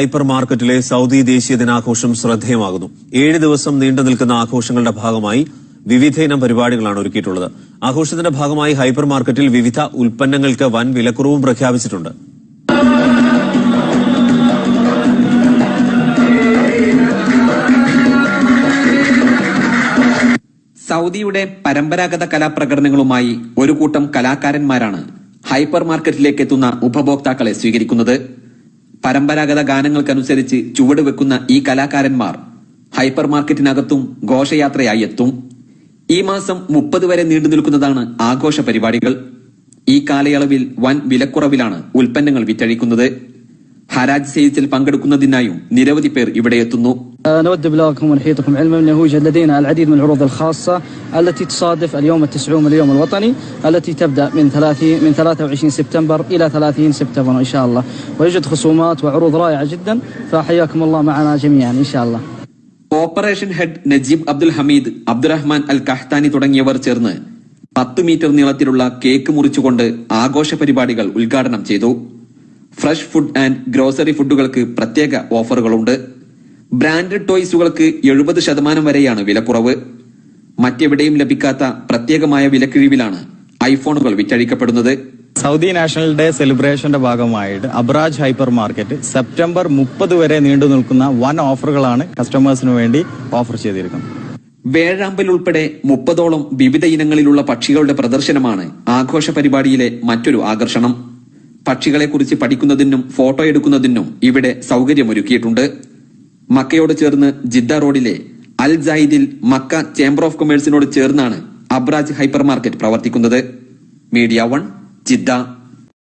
Hyper മാർക്കറ്റിലെ Saudi ദേശീയ ദിനാഘോഷം ശ്രദ്ധേയമാകുന്നു. ഏഴ് ദിവസം നീണ്ടു നിൽക്കുന്ന ആഘോഷങ്ങളുടെ ഭാഗമായി വിവിധ ഇനം പരിപാടികളാണ് ഒരുക്കിയിട്ടുള്ളത്. ആഘോഷത്തിന്റെ ഭാഗമായി ഹൈപ്പർ മാർക്കറ്റിൽ വിവിധ ഉൽപ്പന്നങ്ങൾക്ക് വൻ വിലക്കുറവും പ്രഖ്യാപിച്ചിട്ടുണ്ട്. സൗദിയുടെ പരമ്പരാഗത കലാപ്രകടനങ്ങളുമായി ഒരു കൂട്ടം കലാകാരന്മാരാണ് ഹൈപ്പർ മാർക്കറ്റിലേക്ക് എത്തുന്ന ഉപഭോക്താക്കളെ സ്വീകരിക്കുന്നത്. പരമ്പരാഗത ഗാനങ്ങൾക്കനുസരിച്ച് ചുവട് വെക്കുന്ന ഈ കലാകാരന്മാർ ഹൈപ്പർ മാർക്കറ്റിനകത്തും ഘോഷയാത്രയായി എത്തും ഈ മാസം മുപ്പത് വരെ നീണ്ടു നിൽക്കുന്നതാണ് ആഘോഷ പരിപാടികൾ. ഈ കാലയളവിൽ വൻ വിലക്കുറവിലാണ് ഉൽപ്പന്നങ്ങൾ വിറ്റഴിക്കുന്നത്. ഹരാജ് സെയിൽസിൽ പങ്കെടുക്കുന്നതിനായും നിരവധി പേർ ഇവിടെ എത്തുന്നു. نود بلغكم ونحيطكم علما انه يوجد لدينا العديد من العروض الخاصه التي تصادف اليوم التسعون من اليوم الوطني التي تبدا من 30 من 23 سبتمبر الى 30 سبتمبر ان شاء الله ويوجد خصومات وعروض رائعه جدا فحياكم الله معنا جميعا ان شاء الله. Operation head Najeeb Abdul Hameed Abdulrahman Al Qahtani തുടങ്ങിയവർ ചേർന്ന് പത്ത് മീറ്റർ നീളത്തിലുള്ള കേക്ക് മുറിച്ചുകൊണ്ട് ആഘോഷ പരിപാടികൾ ഉദ്ഘാടനം ചെയ്തു ഫ്രഷ് ഫുഡ് ആൻഡ് ഗ്രോസറി ഫുഡുകൾക്ക് പ്രത്യേക ഓഫറുകളുണ്ട് ബ്രാൻഡഡ് ടോയ്സുകൾക്ക് എഴുപത് ശതമാനം വരെയാണ് വിലക്കുറവ്. മറ്റെവിടെയും ലഭിക്കാത്ത പ്രത്യേകമായ വിലക്കിഴിവിലാണ് ഐഫോണുകൾ വിറ്റഴിക്കപ്പെടുന്നത്. സൗദി നാഷണൽ ഡേ സെലിബ്രേഷന്റെ ഭാഗമായിട്ട് അബ്രാജ് ഹൈപ്പർ മാർക്കറ്റ് സെപ്റ്റംബർ മുപ്പത് വരെ നീണ്ടു നിൽക്കുന്ന വൻ ഓഫറുകളാണ് കസ്റ്റമേഴ്സിന് വേണ്ടി ഓഫർ ചെയ്തിരിക്കുന്നത്. വേഴാമ്പൽ ഉൾപ്പെടെ മുപ്പതോളം വിവിധ ഇനങ്ങളിലുള്ള പക്ഷികളുടെ പ്രദർശനമാണ് ആഘോഷ പരിപാടിയിലെ മറ്റൊരു ആകർഷണം. പക്ഷികളെക്കുറിച്ച് പഠിക്കുന്നതിനും ഫോട്ടോ എടുക്കുന്നതിനും ഇവിടെ സൗകര്യമൊരുക്കിയിട്ടുണ്ട്. മക്കയോട് ചേർന്ന് ജിദ്ദ റോഡിലെ അൽ ജായിദിൽ മക്ക ചേംബർ ഓഫ് കൊമേഴ്സിനോട് ചേർന്നാണ് അബ്രാജ് ഹൈപ്പർ മാർക്കറ്റ് പ്രവർത്തിക്കുന്നത്. Media One Jeddah.